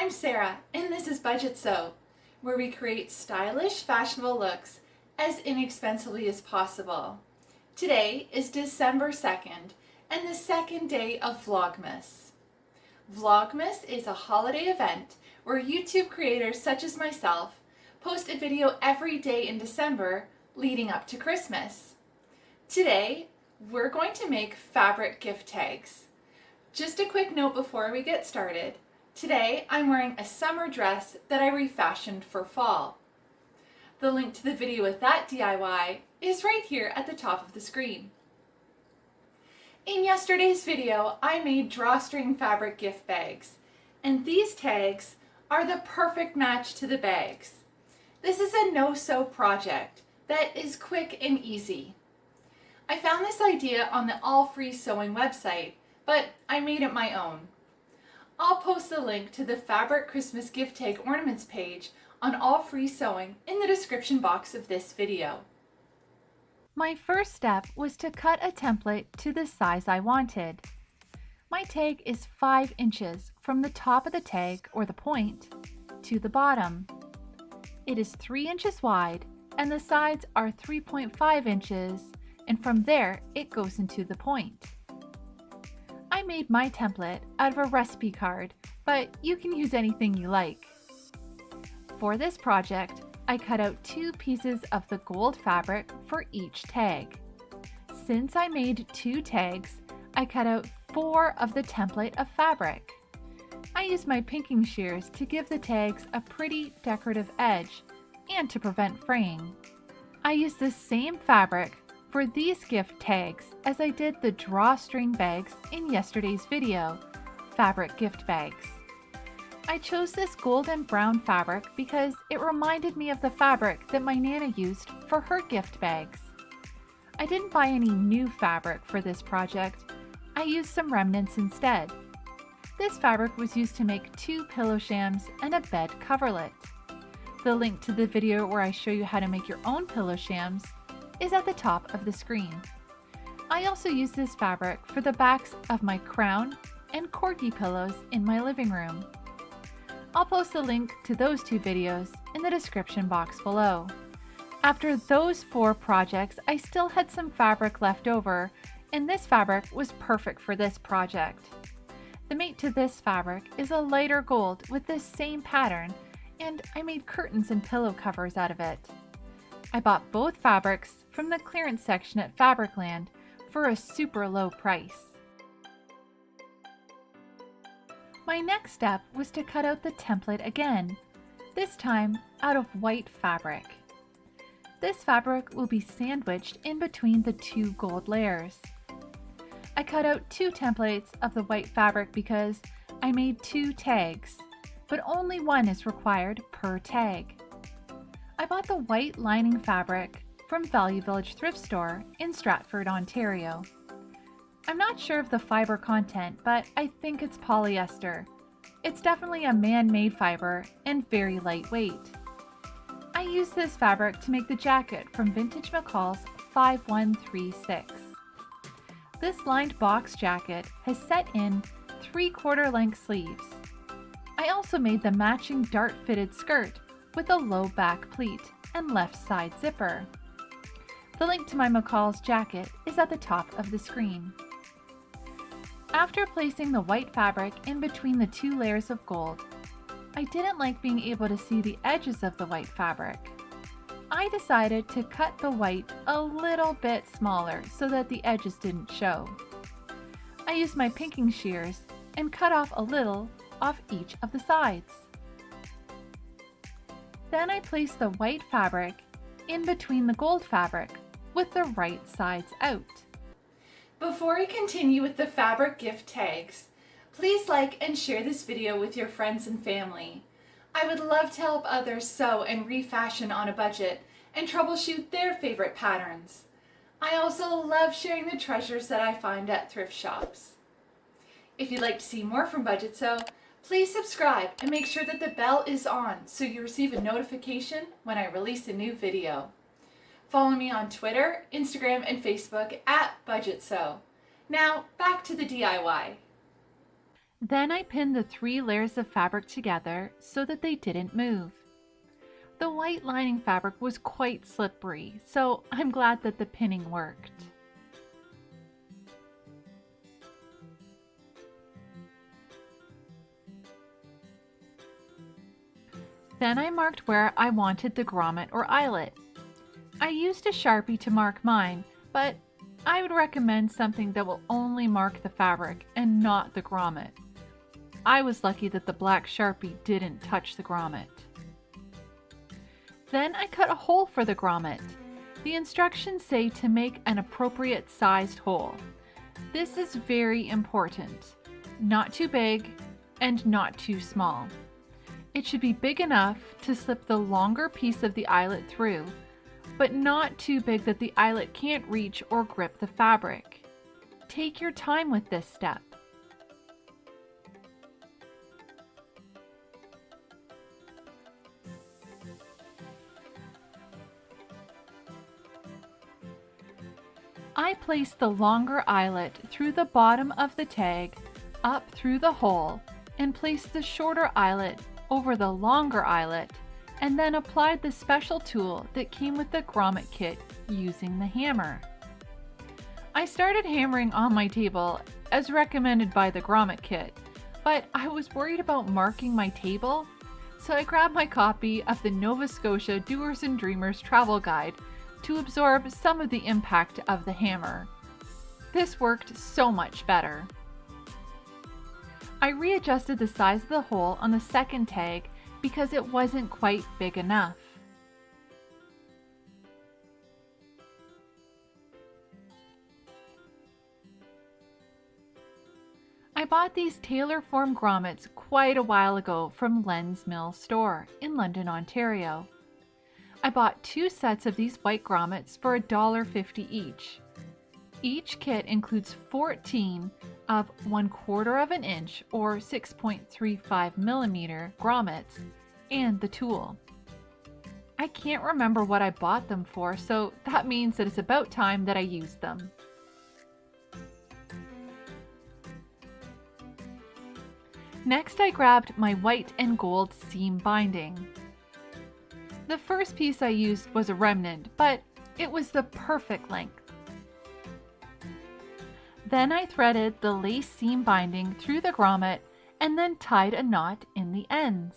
I'm Sarah and this is Budget Sew, where we create stylish, fashionable looks as inexpensively as possible. Today is December 2nd and the second day of Vlogmas. Vlogmas is a holiday event where YouTube creators such as myself post a video every day in December leading up to Christmas. Today, we're going to make fabric gift tags. Just a quick note before we get started. Today, I'm wearing a summer dress that I refashioned for fall. The link to the video with that DIY is right here at the top of the screen. In yesterday's video, I made drawstring fabric gift bags, and these tags are the perfect match to the bags. This is a no-sew project that is quick and easy. I found this idea on the All Free Sewing website, but I made it my own. I'll post the link to the Fabric Christmas Gift Tag Ornaments page on All Free Sewing in the description box of this video. My first step was to cut a template to the size I wanted. My tag is 5 inches from the top of the tag, or the point, to the bottom. It is 3 inches wide and the sides are 3.5 inches and from there it goes into the point. Made my template out of a recipe card, but you can use anything you like. For this project, I cut out two pieces of the gold fabric for each tag. Since I made two tags, I cut out four of the template of fabric. I used my pinking shears to give the tags a pretty decorative edge and to prevent fraying. I used the same fabric for these gift tags as I did the drawstring bags in yesterday's video, fabric gift bags. I chose this golden brown fabric because it reminded me of the fabric that my Nana used for her gift bags. I didn't buy any new fabric for this project, I used some remnants instead. This fabric was used to make two pillow shams and a bed coverlet. The link to the video where I show you how to make your own pillow shams is at the top of the screen. I also use this fabric for the backs of my crown and corgi pillows in my living room. I'll post a link to those two videos in the description box below. After those four projects, I still had some fabric left over, and this fabric was perfect for this project. The mate to this fabric is a lighter gold with this same pattern and I made curtains and pillow covers out of it. I bought both fabrics from the clearance section at Fabricland for a super low price. My next step was to cut out the template again, this time out of white fabric. This fabric will be sandwiched in between the two gold layers. I cut out two templates of the white fabric because I made two tags but only one is required per tag. I bought the white lining fabric from Value Village thrift store in Stratford, Ontario. I'm not sure of the fiber content, but I think it's polyester. It's definitely a man-made fiber and very lightweight. I used this fabric to make the jacket from Vintage McCall's 5136. This lined box jacket has set in 3 quarter length sleeves I also made the matching dart fitted skirt with a low back pleat and left side zipper. The link to my McCall's jacket is at the top of the screen. After placing the white fabric in between the two layers of gold, I didn't like being able to see the edges of the white fabric. I decided to cut the white a little bit smaller so that the edges didn't show. I used my pinking shears and cut off a little off each of the sides. Then I placed the white fabric in between the gold fabric with the right sides out. Before we continue with the fabric gift tags, please like and share this video with your friends and family. I would love to help others sew and refashion on a budget and troubleshoot their favorite patterns. I also love sharing the treasures that I find at thrift shops. If you'd like to see more from Budget Sew, Please subscribe and make sure that the bell is on so you receive a notification when I release a new video. Follow me on Twitter, Instagram, and Facebook at Budget Sew. Now, back to the DIY. Then I pinned the three layers of fabric together so that they didn't move. The white lining fabric was quite slippery, so I'm glad that the pinning worked. Then I marked where I wanted the grommet or eyelet. I used a Sharpie to mark mine, but I would recommend something that will only mark the fabric and not the grommet. I was lucky that the black Sharpie didn't touch the grommet. Then I cut a hole for the grommet. The instructions say to make an appropriate sized hole. This is very important. Not too big and not too small. It should be big enough to slip the longer piece of the eyelet through, but not too big that the eyelet can't reach or grip the fabric. Take your time with this step. I place the longer eyelet through the bottom of the tag up through the hole and place the shorter eyelet over the longer eyelet and then applied the special tool that came with the grommet kit using the hammer. I started hammering on my table as recommended by the grommet kit, but I was worried about marking my table, so I grabbed my copy of the Nova Scotia Doers and Dreamers Travel Guide to absorb some of the impact of the hammer. This worked so much better. I readjusted the size of the hole on the second tag because it wasn't quite big enough. I bought these tailor form grommets quite a while ago from Len's Mill store in London, Ontario. I bought two sets of these white grommets for $1.50 each. Each kit includes 14 of 1 quarter of an inch or 6.35 millimeter grommets and the tool. I can't remember what I bought them for, so that means that it's about time that I used them. Next I grabbed my white and gold seam binding. The first piece I used was a remnant, but it was the perfect length. Then I threaded the lace seam binding through the grommet and then tied a knot in the ends.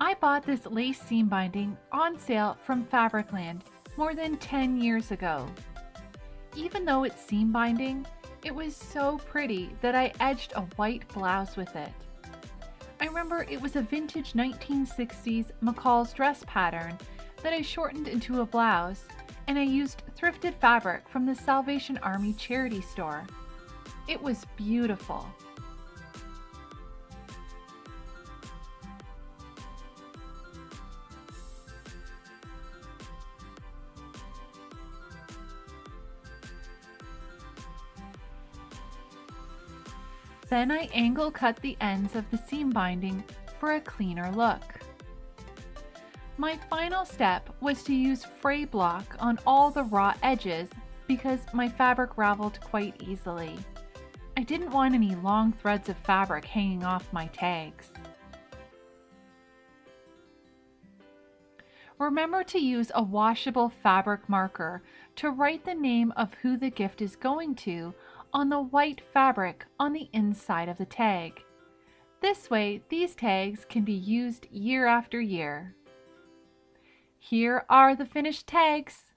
I bought this lace seam binding on sale from Fabricland more than 10 years ago. Even though it's seam binding, it was so pretty that I edged a white blouse with it. I remember it was a vintage 1960s McCall's dress pattern that I shortened into a blouse and I used thrifted fabric from the Salvation Army charity store. It was beautiful. Then I angle cut the ends of the seam binding for a cleaner look. My final step was to use fray block on all the raw edges because my fabric raveled quite easily. I didn't want any long threads of fabric hanging off my tags. Remember to use a washable fabric marker to write the name of who the gift is going to on the white fabric on the inside of the tag. This way, these tags can be used year after year. Here are the finished tags.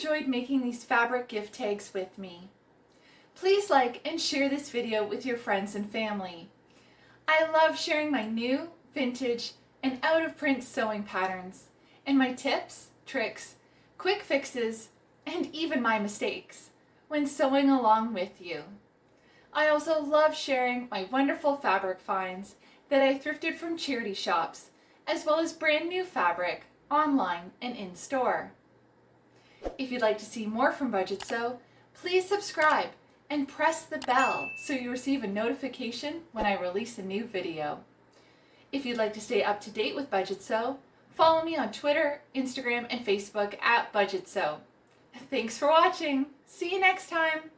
Enjoyed making these fabric gift tags with me. Please like and share this video with your friends and family. I love sharing my new, vintage, and out of print sewing patterns, and my tips, tricks, quick fixes, and even my mistakes when sewing along with you. I also love sharing my wonderful fabric finds that I thrifted from charity shops, as well as brand new fabric online and in store. If you'd like to see more from Budget Sew, please subscribe and press the bell so you receive a notification when I release a new video. If you'd like to stay up to date with Budget Sew, follow me on Twitter, Instagram, and Facebook at Budget Sew. Thanks for watching. See you next time.